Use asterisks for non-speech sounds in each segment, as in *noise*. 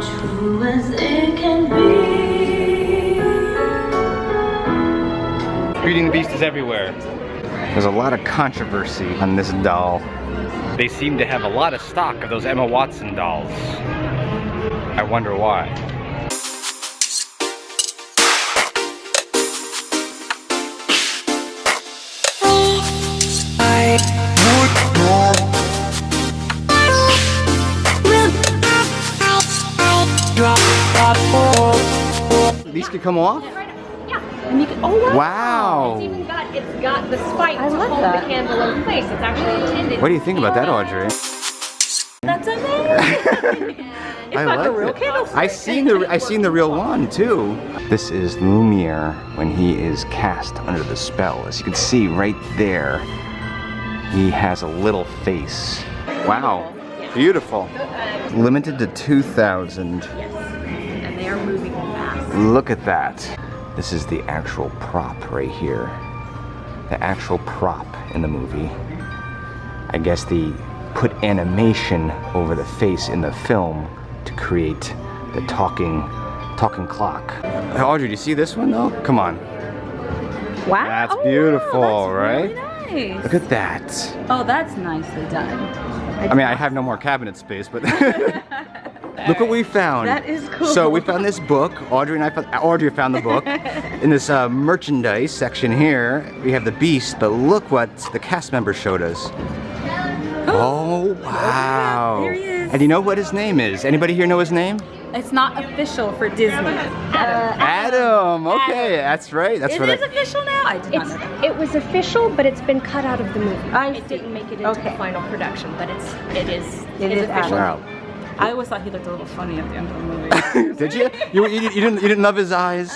True as it can be. Beauty and the Beast is everywhere. There's a lot of controversy on this doll. They seem to have a lot of stock of those Emma Watson dolls. I wonder why. Could come off? Yeah. And you can, oh wow. Wow. It's even got, it's got the spike I to hold that. the candle in place. It's actually intended. What do you think about that, Audrey? That's amazing. *laughs* I like like a real it. candlestick. I seen the I seen the real one too. This is Lumiere when he is cast under the spell. As you can see right there, he has a little face. Wow, beautiful. Uh, Limited to 2,000. and they are moving fast. Look at that. This is the actual prop right here. The actual prop in the movie. I guess they put animation over the face in the film to create the talking talking clock. Hey, Audrey, do you see this one though? Come on. Wow. That's Oh, beautiful, wow, right? really nice. Look at that. Oh, that's nicely done. I mean, I have no more cabinet space, but *laughs* *laughs* look what we found. That is cool. So we found this book. Audrey and I found. Audrey found the book *laughs* in this uh, merchandise section here. We have the Beast, but look what the cast members showed us. Oh wow! There he is. And you know what his name is? Anybody here know his name? It's not official for Disney. Adam. Okay, that's right. That's Is what it I. official now? I did not It's know it was official, but it's been cut out of the movie. I It see. didn't make it into Okay. the final production, but it's it is It it's is official. Wow. I always thought he looked a little funny at the end of the movie. *laughs* Did you? You, you? you didn't? You didn't love his eyes?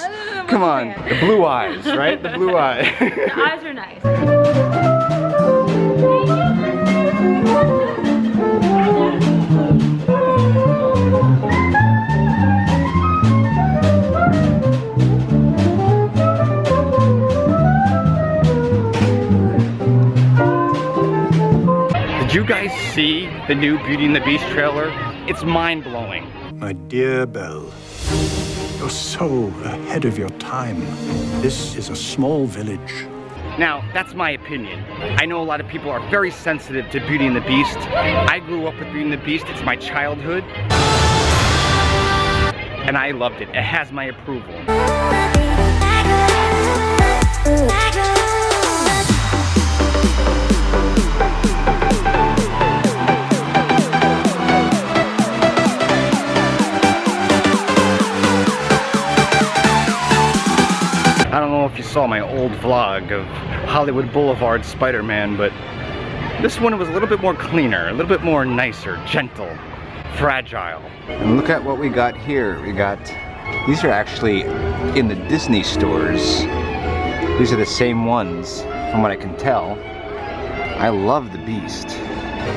Come on. The blue eyes, right? The blue eye. *laughs* the eyes are nice. Did you guys see the new Beauty and the Beast trailer? It's mind blowing. My dear Belle, you're so ahead of your time. This is a small village. Now, that's my opinion. I know a lot of people are very sensitive to Beauty and the Beast. I grew up with Beauty and the Beast, it's my childhood. And I loved it. It has my approval. Know if you saw my old vlog of Hollywood Boulevard Spider-Man, but this one was a little bit more cleaner, a little bit more nicer, gentle, fragile. And look at what we got here. We got, these are actually in the Disney stores. These are the same ones, from what I can tell. I love the Beast.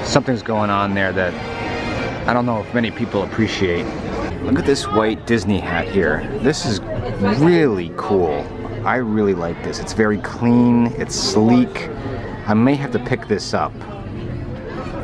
Something's going on there that I don't know if many people appreciate. Look at this white Disney hat here. This is really cool. I really like this. It's very clean, it's sleek. I may have to pick this up.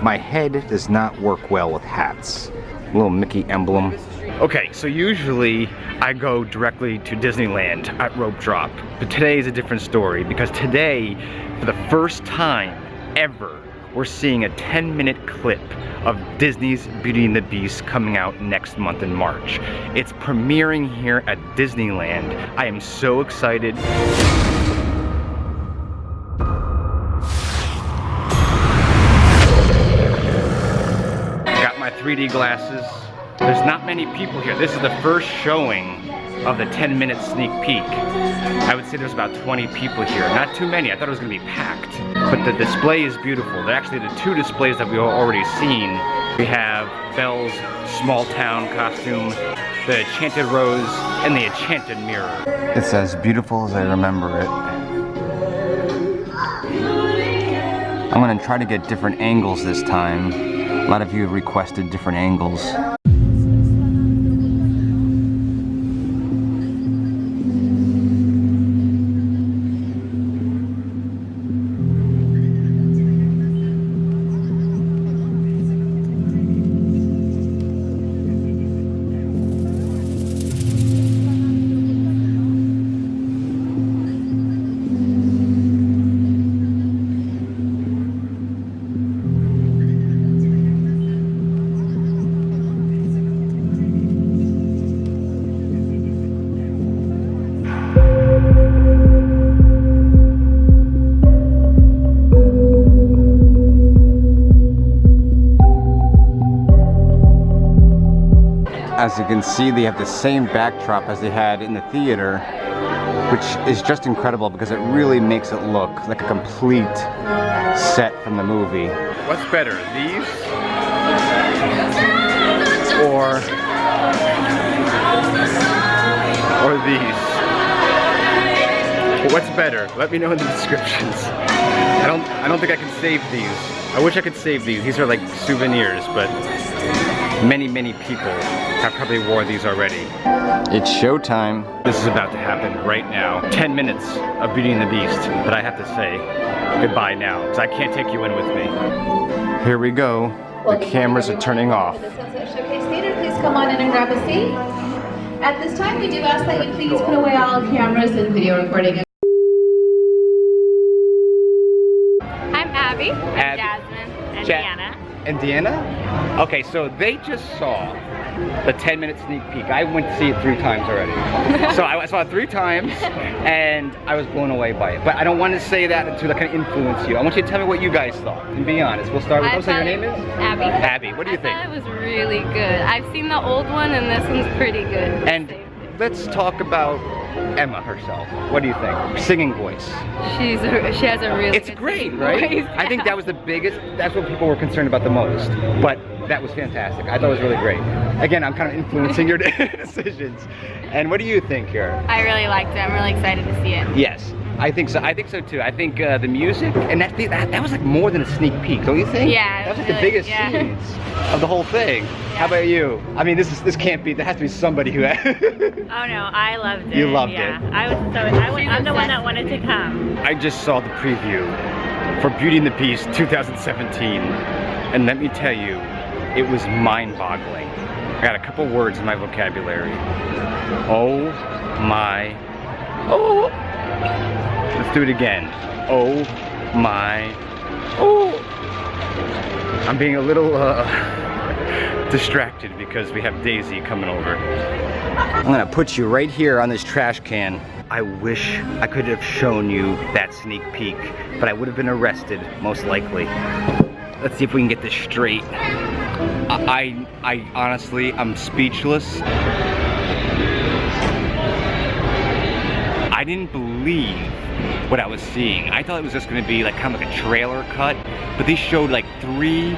My head does not work well with hats. Little Mickey emblem. Okay, so usually I go directly to Disneyland at Rope Drop. But today is a different story because today, for the first time ever, we're seeing a 10 minute clip of Disney's Beauty and the Beast coming out next month in March. It's premiering here at Disneyland. I am so excited. Got my 3D glasses. There's not many people here. This is the first showing of the 10 minute sneak peek. I would say there's about 20 people here. Not too many. I thought it was gonna be packed. But the display is beautiful. They're actually the two displays that we've already seen. We have Belle's small town costume, the Enchanted Rose, and the Enchanted Mirror. It's as beautiful as I remember it. I'm gonna try to get different angles this time. A lot of you have requested different angles. As you can see, they have the same backdrop as they had in the theater, which is just incredible because it really makes it look like a complete set from the movie. What's better, these or or these? What's better? Let me know in the *laughs* descriptions. I don't I don't think I can save these. I wish I could save these. These are like souvenirs, but many, many people have probably wore these already. It's showtime. This is about to happen right now. 10 minutes of Beauty and the Beast, but I have to say goodbye now, because I can't take you in with me. Here we go. The cameras are turning off. Showcase Theater, please come on in and grab a seat. At this time, we do ask that you please put away all cameras and video recording. I'm Abby. Ab- Jasmine. And Ja- Deanna. And Deanna? Okay, so they just saw the 10 minute sneak peek. I went to see it three times already. so I saw it three times and I was blown away by it. But I don't want to say that to like, kind of influence you. I want you to tell me what you guys thought. And be honest. We'll start with, I what's your name it- is? Abby. Abby, what do you I think? thought it was really good. I've seen the old one and this one's pretty good. And let's talk about Emma herself. What do you think? Singing voice. she's a, she has a really It's great, right? voice. I *laughs* think that was the biggest, that's what people were concerned about the most. But that was fantastic. I thought it was really great. Again, I'm kind of influencing your *laughs* decisions. And what do you think here? I really liked it. I'm really excited to see it. Yes, I think so. I think so too. I think uh, the music, and that, that that was like more than a sneak peek, don't you think? Yeah, that was like really, the biggest yeah. scenes of the whole thing. How about you? I mean, this is this can't be. There has to be somebody who. *laughs* Oh no, I loved it. You loved yeah. it. I was so I went, She's I'm the one that wanted to come. I just saw the preview for Beauty and the Beast 2017, and let me tell you, it was mind-boggling. I got a couple words in my vocabulary. Oh my. Oh. Let's do it again. Oh my. Oh. I'm being a little uh, *laughs* distracted because we have Daisy coming over. I'm gonna put you right here on this trash can. I wish I could have shown you that sneak peek, but I would have been arrested, most likely. Let's see if we can get this straight. I, I, I honestly, I'm speechless. I didn't believe what I was seeing. I thought it was just gonna be like kind of like a trailer cut, but they showed like three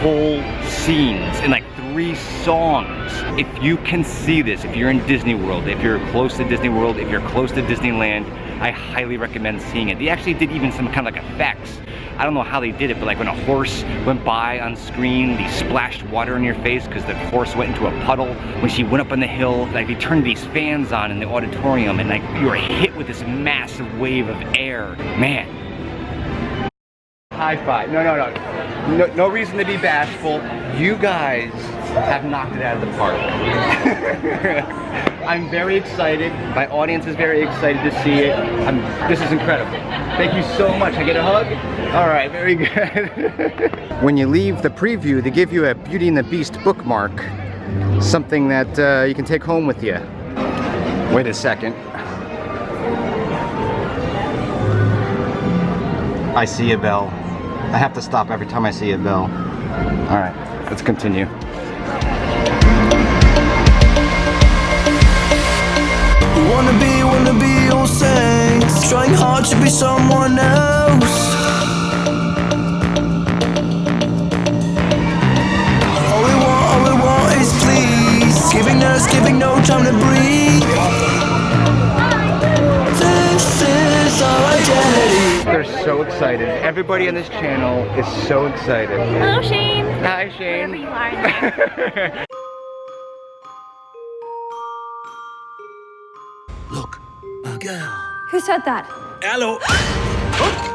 whole scenes and like three songs. If you can see this, if you're in Disney World, if you're close to Disney World, if you're close to Disneyland, I highly recommend seeing it. They actually did even some kind of like effects. I don't know how they did it, but like when a horse went by on screen, they splashed water in your face because the horse went into a puddle. When she went up on the hill, like they turned these fans on in the auditorium and like you were hit with this massive wave of air. Man. High five. No, no, no. No, no reason to be bashful. You guys have knocked it out of the park. *laughs* I'm very excited. My audience is very excited to see it. I'm, this is incredible. Thank you so much. I get a hug? All right, very *laughs* good. when you leave the preview, they give you a Beauty and the Beast bookmark. Something that uh, you can take home with you. Wait a second. I see a bell. I have to stop every time I see a bell. All right, let's continue. Wanna be, wanna be all saints Trying hard to be someone else All we want, all we want is please Giving us, giving no time to breathe This is our identity They're so excited. Everybody on this channel is so excited. Hello, Shane. Hi, Shane. *laughs* Who said that? Hello *gasps*